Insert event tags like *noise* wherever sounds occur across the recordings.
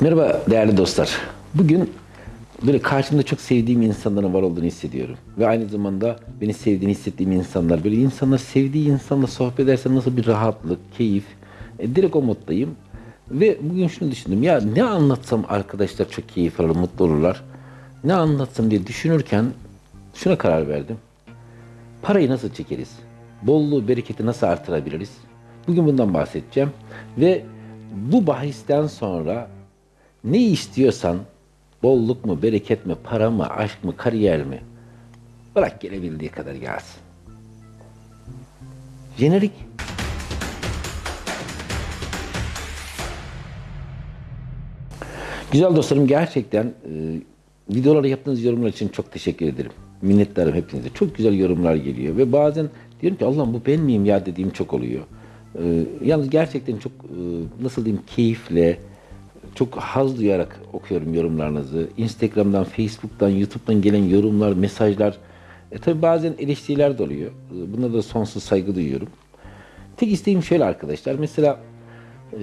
Merhaba değerli dostlar. Bugün böyle karşımda çok sevdiğim insanların var olduğunu hissediyorum. Ve aynı zamanda beni sevdiğini hissettiğim insanlar. Böyle insanlar sevdiği insanla sohbet edersen nasıl bir rahatlık, keyif. E, direkt o moddayım. Ve bugün şunu düşündüm. Ya ne anlatsam arkadaşlar çok keyif alır, mutlu olurlar. Ne anlatsam diye düşünürken şuna karar verdim. Parayı nasıl çekeriz? Bolluğu, bereketi nasıl artırabiliriz? Bugün bundan bahsedeceğim. Ve bu bahisten sonra ne istiyorsan bolluk mu, bereket mi, para mı, aşk mı, kariyer mi? Bırak gelebildiği kadar gelsin. Jenerik. Güzel dostlarım gerçekten e, videolara yaptığınız yorumlar için çok teşekkür ederim. Minnettarım hepinize. Çok güzel yorumlar geliyor ve bazen diyorum ki Allah'ım bu ben miyim ya dediğim çok oluyor. E, yalnız gerçekten çok e, nasıl diyeyim keyifle, çok haz duyarak okuyorum yorumlarınızı. Instagram'dan, Facebook'tan, YouTube'dan gelen yorumlar, mesajlar. E tabi bazen eleştiriler de oluyor. Buna da sonsuz saygı duyuyorum. Tek isteğim şöyle arkadaşlar. Mesela e,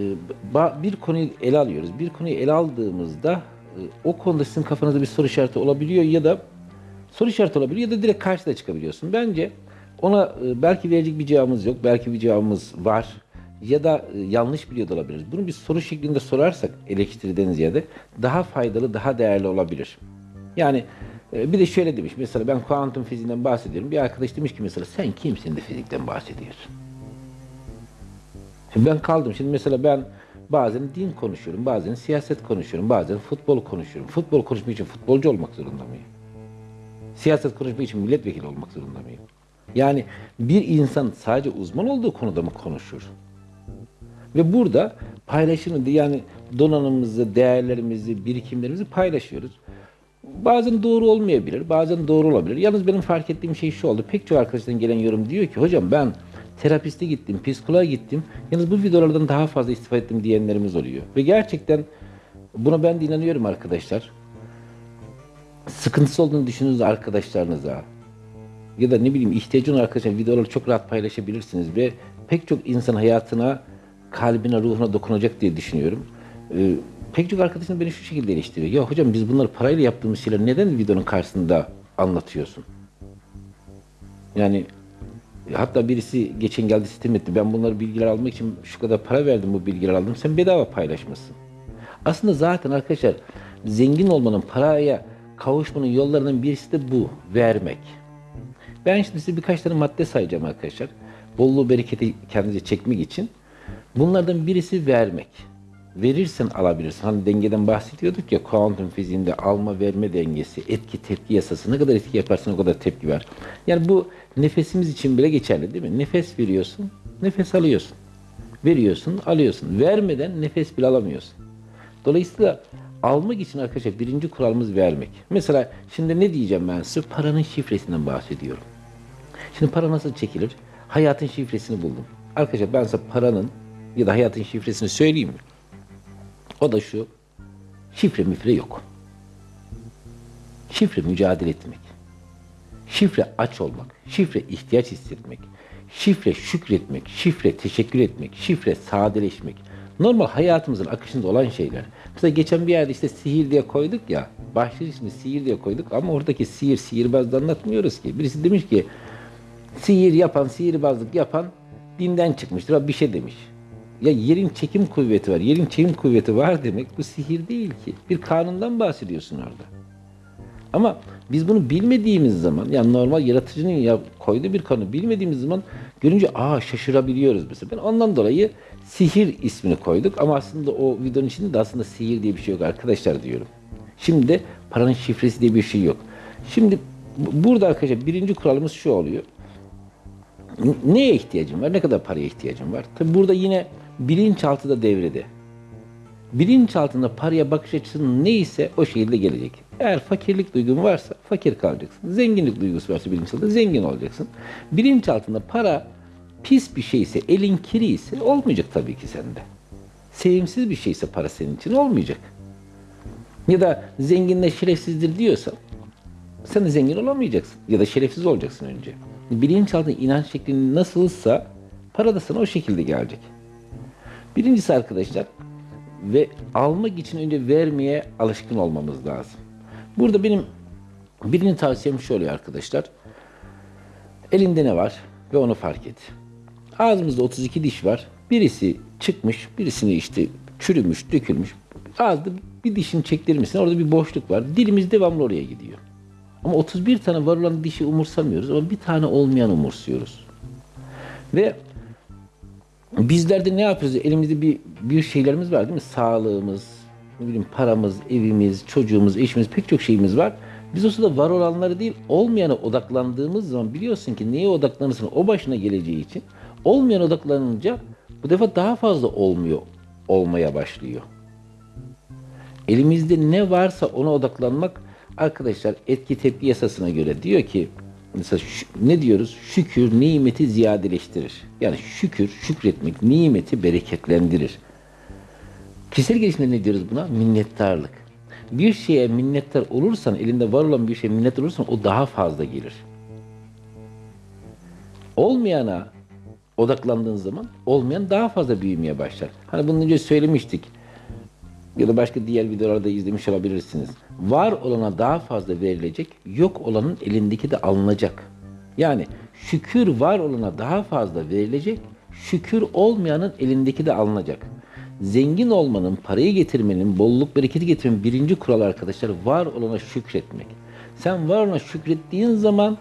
bir konuyu ele alıyoruz. Bir konuyu ele aldığımızda e, o konuda sizin kafanızda bir soru işareti olabiliyor ya da soru işareti olabiliyor ya da direkt karşıda çıkabiliyorsun. Bence ona e, belki verecek bir cevabımız yok, belki bir cevabımız var ya da e, yanlış biliyor da olabiliriz. Bunu bir soru şeklinde sorarsak eleştiriden ziyade daha faydalı, daha değerli olabilir. Yani e, bir de şöyle demiş, mesela ben kuantum fiziğinden bahsediyorum. Bir arkadaş demiş ki mesela sen kimsin de fizikten bahsediyorsun? Şimdi ben kaldım. Şimdi mesela ben bazen din konuşuyorum, bazen siyaset konuşuyorum, bazen futbol konuşuyorum. Futbol konuşmak için futbolcu olmak zorunda mıyım? Siyaset konuşmak için milletvekili olmak zorunda mıyım? Yani bir insan sadece uzman olduğu konuda mı konuşur? Ve burada paylaşımı yani donanımımızı, değerlerimizi, birikimlerimizi paylaşıyoruz. Bazen doğru olmayabilir, bazen doğru olabilir. Yalnız benim fark ettiğim şey şu oldu. Pek çok arkadaştan gelen yorum diyor ki hocam ben terapiste gittim, psikoloğa gittim. Yalnız bu videolardan daha fazla istifade ettim diyenlerimiz oluyor. Ve gerçekten buna ben de inanıyorum arkadaşlar. Sıkıntısı olduğunu düşündüğünüz arkadaşlarınıza ya da ne bileyim ihtiyacı olan arkadaşlar videoları çok rahat paylaşabilirsiniz ve pek çok insan hayatına, kalbine, ruhuna dokunacak diye düşünüyorum. Ee, pek çok arkadaşım beni şu şekilde eleştiriyor. Ya hocam biz bunları parayla yaptığımız şeyler neden videonun karşısında anlatıyorsun? Yani hatta birisi geçen geldi sitem etti. Ben bunları bilgiler almak için şu kadar para verdim bu bilgiler aldım. Sen bedava paylaşmışsın. Aslında zaten arkadaşlar zengin olmanın, paraya kavuşmanın yollarından birisi de bu. Vermek. Ben şimdi size birkaç tane madde sayacağım arkadaşlar. Bolluğu, bereketi kendinize çekmek için. Bunlardan birisi vermek. Verirsen alabilirsin. Hani dengeden bahsediyorduk ya kuantum fiziğinde alma verme dengesi, etki tepki yasası. Ne kadar etki yaparsan o kadar tepki ver. Yani bu nefesimiz için bile geçerli değil mi? Nefes veriyorsun, nefes alıyorsun. Veriyorsun, alıyorsun. Vermeden nefes bile alamıyorsun. Dolayısıyla almak için arkadaşlar birinci kuralımız vermek. Mesela şimdi ne diyeceğim ben size? Paranın şifresinden bahsediyorum. Şimdi para nasıl çekilir? Hayatın şifresini buldum. Arkadaşlar ben size paranın ya da hayatın şifresini söyleyeyim mi? O da şu. Şifre müfre yok. Şifre mücadele etmek. Şifre aç olmak. Şifre ihtiyaç hissetmek. Şifre şükretmek. Şifre teşekkür etmek. Şifre sadeleşmek. Normal hayatımızın akışında olan şeyler. Mesela geçen bir yerde işte sihir diye koyduk ya. Başlık ismi sihir diye koyduk ama oradaki sihir sihirbazda anlatmıyoruz ki. Birisi demiş ki sihir yapan, sihirbazlık yapan dinden çıkmıştır. Bir şey demiş. Ya yerin çekim kuvveti var. Yerin çekim kuvveti var demek bu sihir değil ki. Bir kanundan bahsediyorsun orada. Ama biz bunu bilmediğimiz zaman yani normal yaratıcının ya koyduğu bir kanunu bilmediğimiz zaman görünce aa şaşırabiliyoruz mesela. Ben ondan dolayı sihir ismini koyduk ama aslında o videonun içinde de aslında sihir diye bir şey yok arkadaşlar diyorum. Şimdi paranın şifresi diye bir şey yok. Şimdi bu- burada arkadaşlar birinci kuralımız şu oluyor. Neye ihtiyacım var? Ne kadar paraya ihtiyacım var? Tabi burada yine bilinçaltı da devrede. Bilinçaltında paraya bakış açısının neyse o şekilde gelecek. Eğer fakirlik duygun varsa fakir kalacaksın. Zenginlik duygusu varsa bilinçaltında zengin olacaksın. Bilinçaltında para pis bir şeyse, elin kiri ise olmayacak tabii ki sende. Sevimsiz bir şeyse para senin için olmayacak. Ya da zenginle şerefsizdir diyorsan sen de zengin olamayacaksın. Ya da şerefsiz olacaksın önce. Bilinçaltı inanç şeklin nasılsa para da sana o şekilde gelecek. Birincisi arkadaşlar ve almak için önce vermeye alışkın olmamız lazım. Burada benim birini tavsiyem şöyle arkadaşlar. Elinde ne var ve onu fark et. Ağzımızda 32 diş var. Birisi çıkmış, birisini işte çürümüş, dökülmüş. Ağızda bir dişini çektirir misin? Orada bir boşluk var. Dilimiz devamlı oraya gidiyor. Ama 31 tane var olan dişi umursamıyoruz ama bir tane olmayan umursuyoruz. Ve bizler de ne yapıyoruz? Elimizde bir bir şeylerimiz var değil mi? Sağlığımız, ne bileyim paramız, evimiz, çocuğumuz, eşimiz pek çok şeyimiz var. Biz o sırada var olanları değil, olmayana odaklandığımız zaman biliyorsun ki neye odaklanırsın o başına geleceği için. Olmayan odaklanınca bu defa daha fazla olmuyor, olmaya başlıyor. Elimizde ne varsa ona odaklanmak arkadaşlar etki tepki yasasına göre diyor ki mesela ne diyoruz? Şükür nimeti ziyadeleştirir. Yani şükür, şükretmek nimeti bereketlendirir. Kişisel gelişimde ne diyoruz buna? Minnettarlık. Bir şeye minnettar olursan, elinde var olan bir şeye minnettar olursan o daha fazla gelir. Olmayana odaklandığın zaman olmayan daha fazla büyümeye başlar. Hani bundan önce söylemiştik ya da başka diğer videolarda izlemiş olabilirsiniz. Var olana daha fazla verilecek, yok olanın elindeki de alınacak. Yani şükür var olana daha fazla verilecek, şükür olmayanın elindeki de alınacak. Zengin olmanın, parayı getirmenin, bolluk bereketi getirmenin birinci kural arkadaşlar var olana şükretmek. Sen var olana şükrettiğin zaman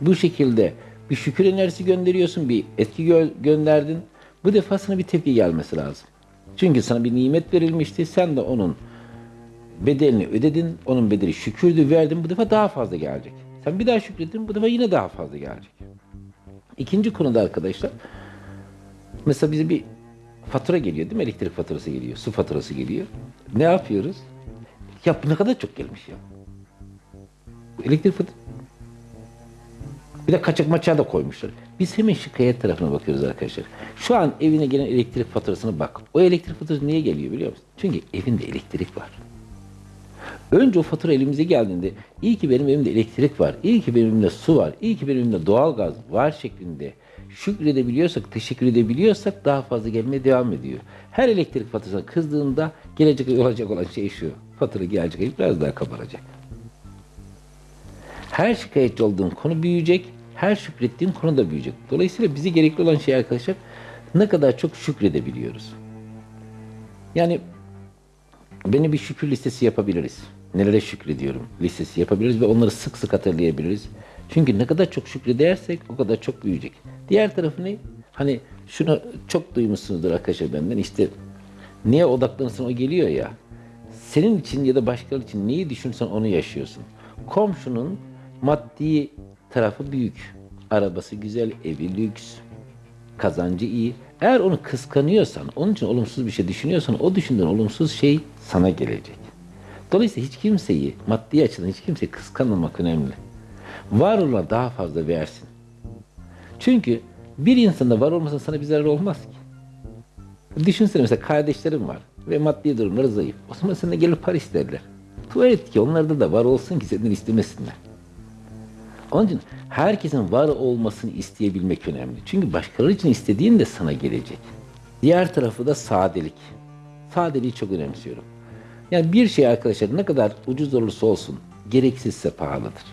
bu şekilde bir şükür enerjisi gönderiyorsun, bir etki gö- gönderdin. Bu defa sana bir tepki gelmesi lazım. Çünkü sana bir nimet verilmişti. Sen de onun bedelini ödedin. Onun bedeli şükürdü verdin. Bu defa daha fazla gelecek. Sen bir daha şükrettin. Bu defa yine daha fazla gelecek. İkinci konuda arkadaşlar mesela bize bir fatura geliyor değil mi? Elektrik faturası geliyor. Su faturası geliyor. Ne yapıyoruz? Ya bu ne kadar çok gelmiş ya. Elektrik faturası bir de kaçak maçağı da koymuşlar. Biz hemen şikayet tarafına bakıyoruz arkadaşlar. Şu an evine gelen elektrik faturasına bak. O elektrik faturası niye geliyor biliyor musun? Çünkü evinde elektrik var. Önce o fatura elimize geldiğinde iyi ki benim evimde elektrik var, iyi ki benim evimde su var, iyi ki benim evimde doğalgaz var şeklinde şükredebiliyorsak, teşekkür edebiliyorsak daha fazla gelmeye devam ediyor. Her elektrik faturasına kızdığında gelecek olacak olan şey şu. Fatura gelecek ay biraz daha kabaracak. Her şikayetçi olduğun konu büyüyecek, her şükrettiğin konu da büyüyecek. Dolayısıyla bize gerekli olan şey arkadaşlar ne kadar çok şükredebiliyoruz. Yani beni bir şükür listesi yapabiliriz. Nelere şükrediyorum listesi yapabiliriz ve onları sık sık hatırlayabiliriz. Çünkü ne kadar çok şükredersek o kadar çok büyüyecek. Diğer tarafı ne? Hani şunu çok duymuşsunuzdur arkadaşlar benden işte neye odaklanırsan o geliyor ya. Senin için ya da başkaları için neyi düşünsen onu yaşıyorsun. Komşunun maddi tarafı büyük. Arabası güzel, evi lüks, kazancı iyi. Eğer onu kıskanıyorsan, onun için olumsuz bir şey düşünüyorsan o düşündüğün olumsuz şey sana gelecek. Dolayısıyla hiç kimseyi, maddi açıdan hiç kimseyi kıskanmamak önemli. Var olana daha fazla versin. Çünkü bir insanda var olmasa sana bir zarar olmaz ki. Düşünsene mesela kardeşlerim var ve maddi durumları zayıf. O zaman senden gelir para isterler. Tuvalet ki onlarda da var olsun ki senden istemesinler. Onun için herkesin var olmasını isteyebilmek önemli. Çünkü başkaları için istediğin de sana gelecek. Diğer tarafı da sadelik. Sadeliği çok önemsiyorum. Yani bir şey arkadaşlar ne kadar ucuz olursa olsun gereksizse pahalıdır.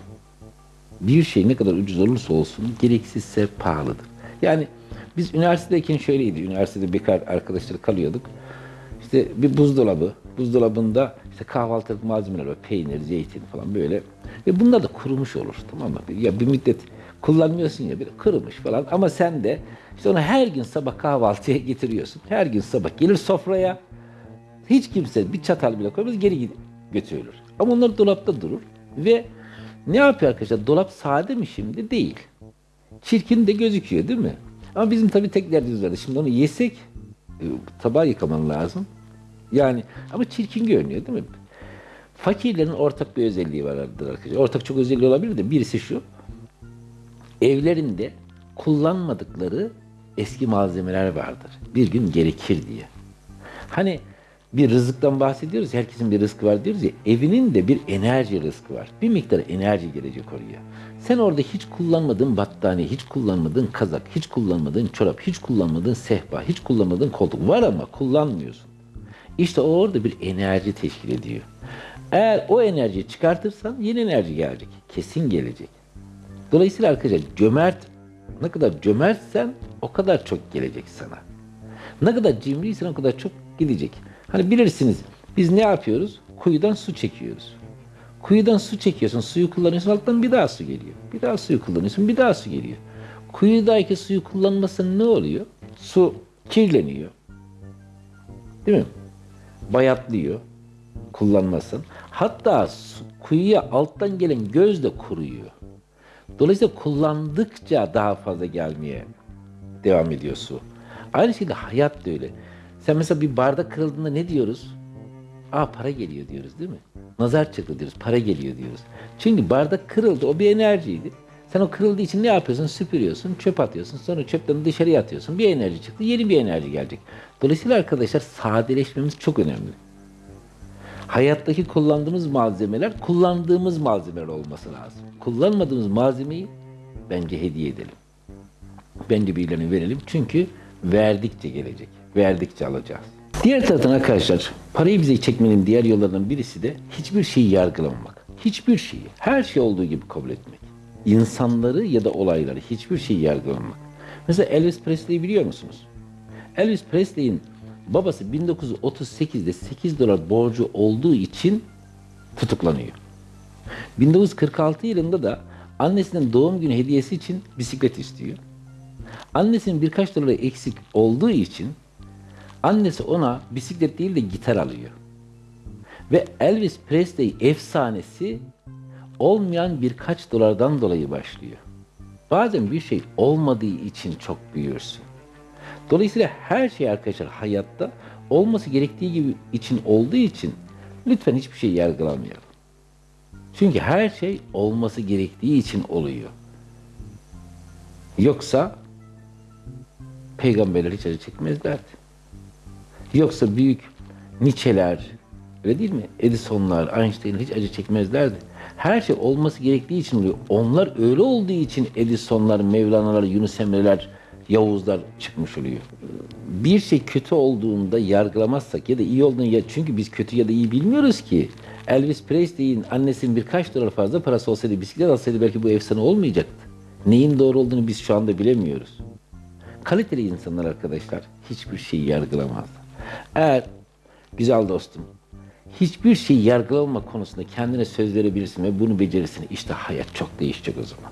Bir şey ne kadar ucuz olursa olsun gereksizse pahalıdır. Yani biz üniversitedeyken şöyleydi. Üniversitede bekar arkadaşlar kalıyorduk. İşte bir buzdolabı, buzdolabında işte kahvaltılık malzemeler var, peynir, zeytin falan böyle. Ve bunlar da kurumuş olur tamam mı? Ya bir müddet kullanmıyorsun ya bir kırılmış falan ama sen de işte onu her gün sabah kahvaltıya *laughs* getiriyorsun. Her gün sabah gelir sofraya. Hiç kimse bir çatal bile koymaz geri götürülür. Ama onlar dolapta durur ve ne yapıyor arkadaşlar? Dolap sade mi şimdi? Değil. Çirkin de gözüküyor değil mi? Ama bizim tabii tek derdimiz vardı. Şimdi onu yesek e, tabağı yıkaman lazım. Yani ama çirkin görünüyor değil mi? Fakirlerin ortak bir özelliği vardır arkadaşlar. Ortak çok özelliği olabilir de birisi şu. Evlerinde kullanmadıkları eski malzemeler vardır. Bir gün gerekir diye. Hani bir rızıktan bahsediyoruz. Herkesin bir rızkı var diyoruz ya. Evinin de bir enerji rızkı var. Bir miktar enerji gelecek oraya. Sen orada hiç kullanmadığın battaniye, hiç kullanmadığın kazak, hiç kullanmadığın çorap, hiç kullanmadığın sehpa, hiç kullanmadığın koltuk var ama kullanmıyorsun. İşte orada bir enerji teşkil ediyor. Eğer o enerjiyi çıkartırsan yeni enerji gelecek. Kesin gelecek. Dolayısıyla arkadaşlar cömert ne kadar cömertsen o kadar çok gelecek sana. Ne kadar cimriysen o kadar çok gidecek. Hani bilirsiniz biz ne yapıyoruz? Kuyudan su çekiyoruz. Kuyudan su çekiyorsun, suyu kullanıyorsun, alttan bir daha su geliyor. Bir daha suyu kullanıyorsun, bir daha su geliyor. Kuyudaki suyu kullanmasın ne oluyor? Su kirleniyor. Değil mi? Bayatlıyor. Kullanmasın. Hatta kuyuya alttan gelen göz de kuruyor. Dolayısıyla kullandıkça daha fazla gelmeye devam ediyor su. Aynı şekilde hayat da öyle. Sen mesela bir bardak kırıldığında ne diyoruz? Aa para geliyor diyoruz değil mi? Nazar çıktı diyoruz, para geliyor diyoruz. Çünkü bardak kırıldı, o bir enerjiydi. Sen o kırıldığı için ne yapıyorsun? Süpürüyorsun, çöp atıyorsun, sonra çöpten dışarıya atıyorsun. Bir enerji çıktı, yeni bir enerji gelecek. Dolayısıyla arkadaşlar sadeleşmemiz çok önemli. Hayattaki kullandığımız malzemeler kullandığımız malzemeler olması lazım. Kullanmadığımız malzemeyi bence hediye edelim. Bence birilerine verelim. Çünkü verdikçe gelecek. Verdikçe alacağız. Diğer taraftan arkadaşlar parayı bize çekmenin diğer yollarından birisi de hiçbir şeyi yargılamamak. Hiçbir şeyi, her şey olduğu gibi kabul etmek. İnsanları ya da olayları hiçbir şeyi yargılamamak. Mesela Elvis Presley'i biliyor musunuz? Elvis Presley'in babası 1938'de 8 dolar borcu olduğu için tutuklanıyor. 1946 yılında da annesinin doğum günü hediyesi için bisiklet istiyor. Annesinin birkaç doları eksik olduğu için annesi ona bisiklet değil de gitar alıyor. Ve Elvis Presley efsanesi olmayan birkaç dolardan dolayı başlıyor. Bazen bir şey olmadığı için çok büyürsün. Dolayısıyla her şey arkadaşlar hayatta olması gerektiği gibi için olduğu için lütfen hiçbir şey yargılamayalım. Çünkü her şey olması gerektiği için oluyor. Yoksa peygamberler hiç acı çekmezlerdi. Yoksa büyük Nietzsche'ler, öyle değil mi? Edison'lar, Einstein'ler hiç acı çekmezlerdi. Her şey olması gerektiği için oluyor. Onlar öyle olduğu için Edison'lar, Mevlana'lar, Yunus Emre'ler, Yavuzlar çıkmış oluyor. Bir şey kötü olduğunda yargılamazsak ya da iyi olduğunu ya çünkü biz kötü ya da iyi bilmiyoruz ki. Elvis Presley'in annesinin birkaç dolar fazla parası olsaydı bisiklet alsaydı belki bu efsane olmayacaktı. Neyin doğru olduğunu biz şu anda bilemiyoruz. Kaliteli insanlar arkadaşlar hiçbir şeyi yargılamazlar. Eğer güzel dostum hiçbir şeyi yargılama konusunda kendine söz verebilirsin ve bunu becerirsin. İşte hayat çok değişecek o zaman.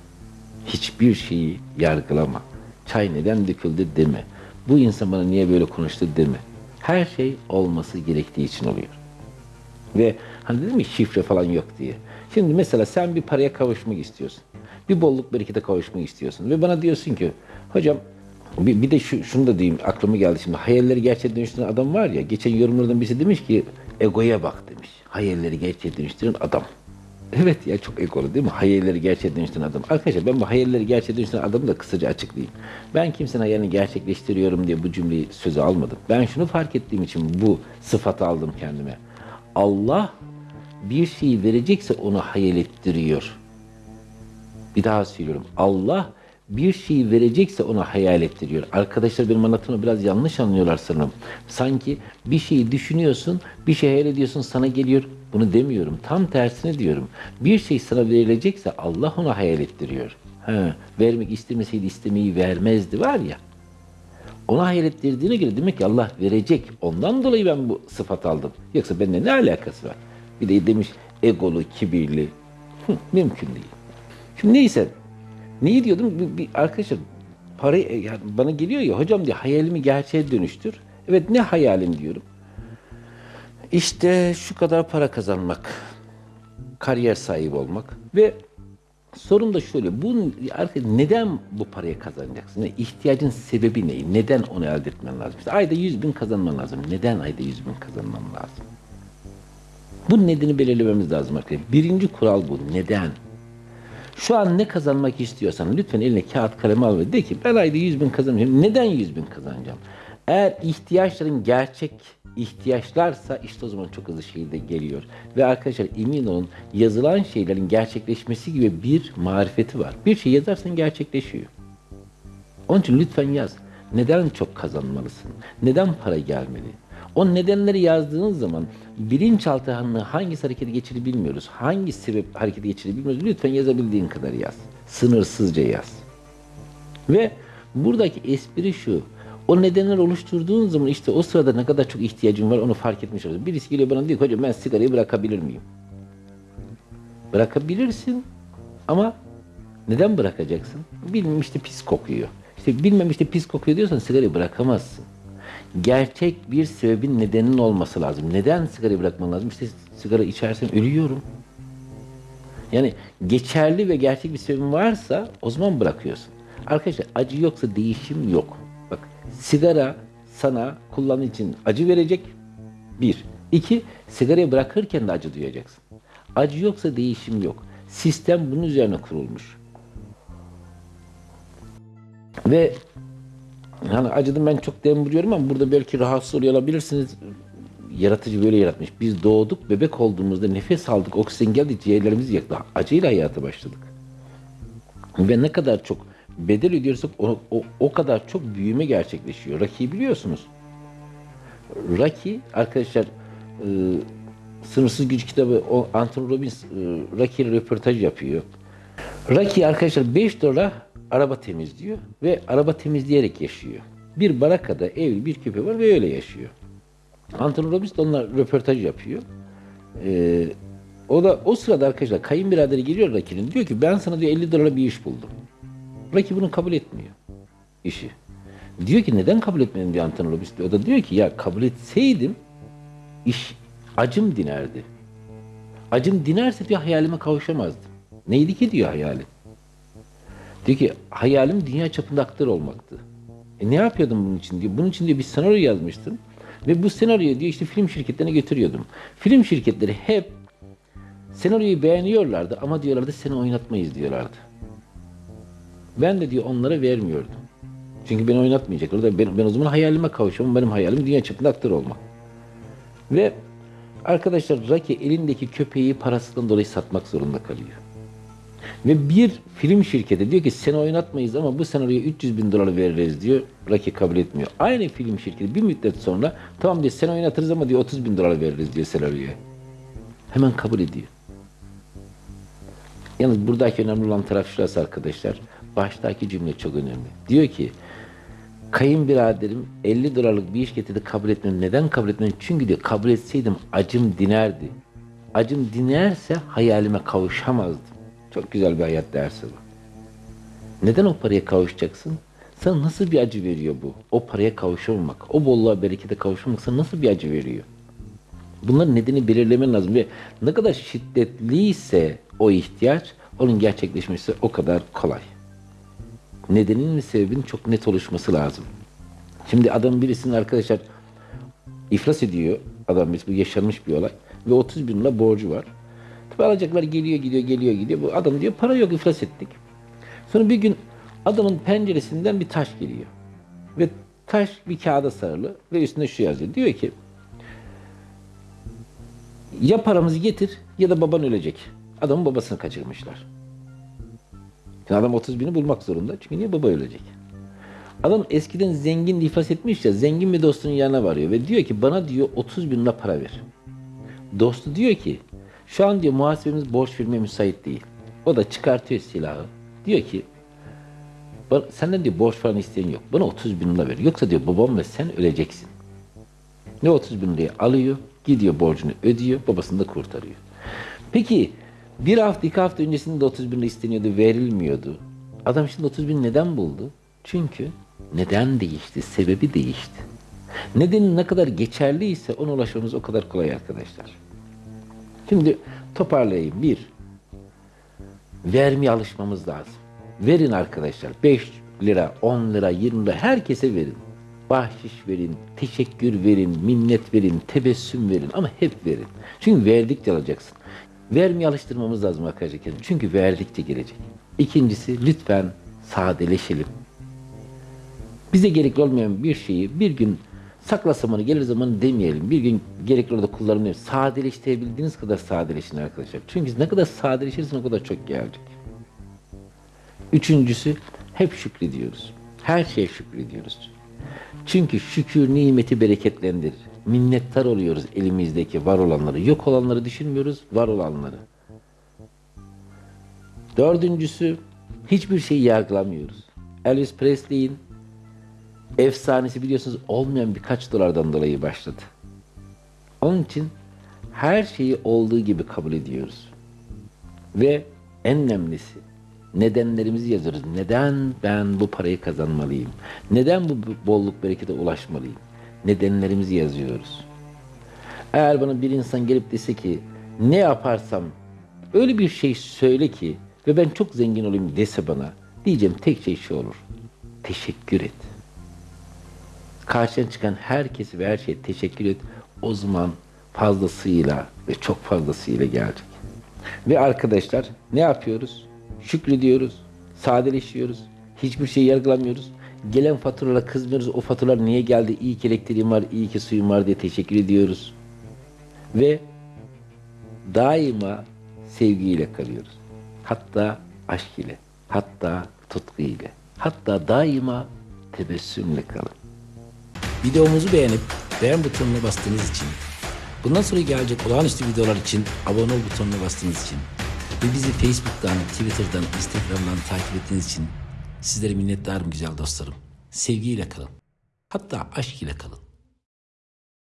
Hiçbir şeyi yargılama. Çay neden döküldü deme. Bu insan bana niye böyle konuştu deme. Her şey olması gerektiği için oluyor. Ve hani dedim ya şifre falan yok diye. Şimdi mesela sen bir paraya kavuşmak istiyorsun. Bir bolluk berekete kavuşmak istiyorsun. Ve bana diyorsun ki hocam bir, bir de şu, şunu da diyeyim aklıma geldi şimdi. Hayalleri gerçeğe dönüştüren adam var ya. Geçen yorumlardan birisi demiş ki egoya bak demiş. Hayalleri gerçeğe dönüştüren adam. Evet ya çok egolu değil mi? Hayalleri gerçeğe dönüştüren adam. Arkadaşlar ben bu hayalleri gerçeğe dönüştüren adamı da kısaca açıklayayım. Ben kimsenin hayalini gerçekleştiriyorum diye bu cümleyi söze almadım. Ben şunu fark ettiğim için bu sıfatı aldım kendime. Allah bir şeyi verecekse onu hayal ettiriyor. Bir daha söylüyorum. Allah bir şeyi verecekse ona hayal ettiriyor. Arkadaşlar benim anlatımı biraz yanlış anlıyorlar sanırım. Sanki bir şeyi düşünüyorsun, bir şey hayal ediyorsun sana geliyor. Bunu demiyorum. Tam tersini diyorum. Bir şey sana verilecekse Allah ona hayal ettiriyor. Ha, vermek istemeseydi istemeyi vermezdi var ya. Ona hayal ettirdiğine göre demek ki Allah verecek. Ondan dolayı ben bu sıfat aldım. Yoksa benimle ne alakası var? Bir de demiş egolu, kibirli. Hı, mümkün değil. Şimdi neyse Neyi diyordum? Bir, bir arkadaşlar para yani bana geliyor ya hocam diye hayalimi gerçeğe dönüştür. Evet ne hayalim diyorum. İşte şu kadar para kazanmak, kariyer sahibi olmak ve sorun da şöyle. Bu neden bu parayı kazanacaksın? Yani ihtiyacın sebebi ne? Neden onu elde etmen lazım? İşte ayda 100 bin kazanman lazım. Neden ayda 100 bin kazanman lazım? Bu nedeni belirlememiz lazım arkadaşlar. Birinci kural bu. Neden? Şu an ne kazanmak istiyorsan lütfen eline kağıt kalem al ve de ki ben ayda 100 bin kazanacağım. Neden 100 bin kazanacağım? Eğer ihtiyaçların gerçek ihtiyaçlarsa işte o zaman çok hızlı şekilde geliyor. Ve arkadaşlar emin olun yazılan şeylerin gerçekleşmesi gibi bir marifeti var. Bir şey yazarsan gerçekleşiyor. Onun için lütfen yaz. Neden çok kazanmalısın? Neden para gelmeli? O nedenleri yazdığınız zaman bilinçaltı hangisi harekete geçirir bilmiyoruz. Hangi sebep harekete geçirir bilmiyoruz. Lütfen yazabildiğin kadar yaz. Sınırsızca yaz. Ve buradaki espri şu. O nedenler oluşturduğun zaman işte o sırada ne kadar çok ihtiyacın var onu fark etmiş oluyorsun. Birisi geliyor bana diyor ki hocam ben sigarayı bırakabilir miyim? Bırakabilirsin ama neden bırakacaksın? Bilmem işte pis kokuyor. İşte bilmem işte pis kokuyor diyorsan sigarayı bırakamazsın. Gerçek bir sebebin nedenin olması lazım. Neden sigarayı bırakman lazım? İşte sigara içersen ölüyorum. Yani geçerli ve gerçek bir sebebin varsa o zaman bırakıyorsun. Arkadaşlar acı yoksa değişim yok. Bak sigara sana kullanım için acı verecek. Bir. İki, sigarayı bırakırken de acı duyacaksın. Acı yoksa değişim yok. Sistem bunun üzerine kurulmuş. Ve yani acıdım ben çok dem ama burada belki rahatsız oluyor olabilirsiniz. Yaratıcı böyle yaratmış. Biz doğduk, bebek olduğumuzda nefes aldık, oksijen geldi, ciğerlerimiz yaktı. Acıyla hayata başladık. Ve ne kadar çok bedel ödüyorsak o, o, o kadar çok büyüme gerçekleşiyor. Rocky'yi biliyorsunuz. Rocky arkadaşlar e, Sınırsız Güç kitabı o Anthony Robbins e, ile röportaj yapıyor. Rocky arkadaşlar 5 dolara araba temizliyor ve araba temizleyerek yaşıyor. Bir barakada evli bir köpeği var ve öyle yaşıyor. Anthony Robbins de onunla röportaj yapıyor. Ee, o da o sırada arkadaşlar kayınbiraderi geliyor Rocky'nin diyor ki ben sana diyor 50 dolara bir iş buldum. Rocky bunu kabul etmiyor işi. Diyor ki neden kabul etmedin diyor Anthony Robbins. O da diyor ki ya kabul etseydim iş acım dinerdi. Acım dinerse diyor hayalime kavuşamazdım. Neydi ki diyor hayalim. Diyor ki hayalim dünya çapında aktör olmaktı. E ne yapıyordum bunun için diyor. Bunun için diyor bir senaryo yazmıştım. Ve bu senaryoyu diyor işte film şirketlerine götürüyordum. Film şirketleri hep senaryoyu beğeniyorlardı ama diyorlardı seni oynatmayız diyorlardı. Ben de diyor onlara vermiyordum. Çünkü beni oynatmayacaklar. Da ben, ben o zaman hayalime kavuşamam. Benim hayalim dünya çapında aktör olmak. Ve arkadaşlar Rocky elindeki köpeği parasından dolayı satmak zorunda kalıyor. Ve bir film şirketi diyor ki seni oynatmayız ama bu senaryoya 300 bin dolar veririz diyor. Rocky kabul etmiyor. Aynı film şirketi bir müddet sonra tamam diyor seni oynatırız ama diyor 30 bin dolar veririz diyor senaryoya. Hemen kabul ediyor. Yalnız buradaki önemli olan taraf şurası arkadaşlar. Baştaki cümle çok önemli. Diyor ki kayınbiraderim 50 dolarlık bir iş getirdi kabul etmem. Neden kabul etmem? Çünkü diyor kabul etseydim acım dinerdi. Acım dinerse hayalime kavuşamazdım. Çok güzel bir hayat dersi bu. Neden o paraya kavuşacaksın? Sana nasıl bir acı veriyor bu? O paraya kavuşamamak, o bolluğa berekete kavuşmamak sana nasıl bir acı veriyor? Bunların nedeni belirlemen lazım ve ne kadar şiddetliyse o ihtiyaç, onun gerçekleşmesi o kadar kolay. Nedeninin ve sebebinin çok net oluşması lazım. Şimdi adam birisinin arkadaşlar iflas ediyor. Adam bu yaşanmış bir olay. Ve 30 bin lira borcu var. Tabi alacaklar geliyor gidiyor geliyor gidiyor. Bu adam diyor para yok iflas ettik. Sonra bir gün adamın penceresinden bir taş geliyor. Ve taş bir kağıda sarılı ve üstünde şu yazıyor. Diyor ki ya paramızı getir ya da baban ölecek. Adamın babasını kaçırmışlar. Şimdi adam 30 bini bulmak zorunda. Çünkü niye baba ölecek? Adam eskiden zengin iflas etmiş ya zengin bir dostunun yanına varıyor ve diyor ki bana diyor 30 bin lira para ver. Dostu diyor ki şu an diyor muhasebemiz borç vermeye müsait değil. O da çıkartıyor silahı. Diyor ki senden diyor borç falan isteyen yok. Bana 30 bin lira ver. Yoksa diyor babam ve sen öleceksin. Ne 30 bin lirayı alıyor, gidiyor borcunu ödüyor, babasını da kurtarıyor. Peki bir hafta iki hafta öncesinde de 30 bin lira isteniyordu, verilmiyordu. Adam şimdi 30 bin neden buldu? Çünkü neden değişti, sebebi değişti. Nedeni ne kadar geçerliyse ona ulaşmamız o kadar kolay arkadaşlar. Şimdi toparlayayım. Bir, vermeye alışmamız lazım. Verin arkadaşlar. 5 lira, 10 lira, 20 lira herkese verin. Bahşiş verin, teşekkür verin, minnet verin, tebessüm verin ama hep verin. Çünkü verdikçe alacaksın. Vermeye alıştırmamız lazım arkadaşlar. Çünkü verdikçe gelecek. İkincisi lütfen sadeleşelim. Bize gerekli olmayan bir şeyi bir gün sakla zamanı gelir zamanı demeyelim. Bir gün gerekli orada kullanmayalım. Sadeleştirebildiğiniz kadar sadeleşin arkadaşlar. Çünkü ne kadar sadeleşirsin o kadar çok gelecek. Üçüncüsü hep şükrediyoruz. Her şeye şükrediyoruz. Çünkü şükür nimeti bereketlendirir. Minnettar oluyoruz elimizdeki var olanları. Yok olanları düşünmüyoruz, var olanları. Dördüncüsü hiçbir şeyi yargılamıyoruz. Elvis Presley'in efsanesi biliyorsunuz olmayan birkaç dolardan dolayı başladı. Onun için her şeyi olduğu gibi kabul ediyoruz. Ve en önemlisi nedenlerimizi yazıyoruz. Neden ben bu parayı kazanmalıyım? Neden bu bolluk berekete ulaşmalıyım? Nedenlerimizi yazıyoruz. Eğer bana bir insan gelip dese ki ne yaparsam öyle bir şey söyle ki ve ben çok zengin olayım dese bana diyeceğim tek şey şu olur. Teşekkür et. Karşına çıkan herkesi ve her şeye teşekkür et. O zaman fazlasıyla ve çok fazlasıyla gelecek. Ve arkadaşlar ne yapıyoruz? Şükrediyoruz, sadeleşiyoruz, hiçbir şey yargılamıyoruz. Gelen faturalara kızmıyoruz. O faturalar niye geldi? İyi ki elektriğim var, iyi ki suyum var diye teşekkür ediyoruz. Ve daima sevgiyle kalıyoruz. Hatta aşk ile, hatta tutku ile, hatta daima tebessümle kalın. Videomuzu beğenip beğen butonuna bastığınız için, bundan sonra gelecek olağanüstü videolar için abone ol butonuna bastığınız için ve bizi Facebook'tan, Twitter'dan, Instagram'dan takip ettiğiniz için sizlere minnettarım güzel dostlarım. Sevgiyle kalın. Hatta aşk ile kalın.